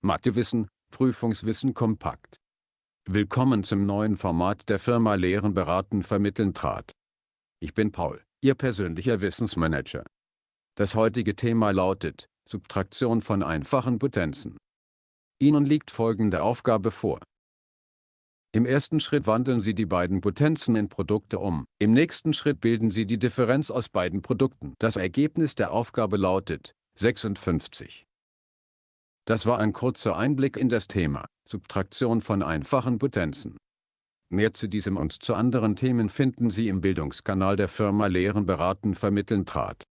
Mathewissen, Prüfungswissen kompakt. Willkommen zum neuen Format der Firma Lehren beraten vermitteln trat. Ich bin Paul, Ihr persönlicher Wissensmanager. Das heutige Thema lautet, Subtraktion von einfachen Potenzen. Ihnen liegt folgende Aufgabe vor. Im ersten Schritt wandeln Sie die beiden Potenzen in Produkte um, im nächsten Schritt bilden Sie die Differenz aus beiden Produkten. Das Ergebnis der Aufgabe lautet 56. Das war ein kurzer Einblick in das Thema Subtraktion von einfachen Potenzen. Mehr zu diesem und zu anderen Themen finden Sie im Bildungskanal der Firma Lehren beraten vermitteln trat.